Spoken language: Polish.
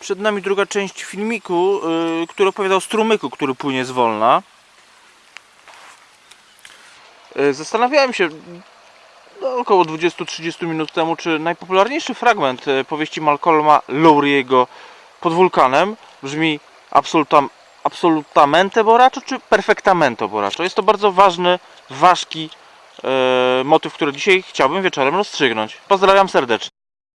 Przed nami druga część filmiku, yy, który opowiada o strumyku, który płynie z Wolna. Yy, Zastanawiałem się no, około 20-30 minut temu, czy najpopularniejszy fragment y, powieści Malcolma Lowry'ego pod wulkanem brzmi absolutam, absolutamente boraczo czy perfectamente boraczo. Jest to bardzo ważny, ważki yy, motyw, który dzisiaj chciałbym wieczorem rozstrzygnąć. Pozdrawiam serdecznie.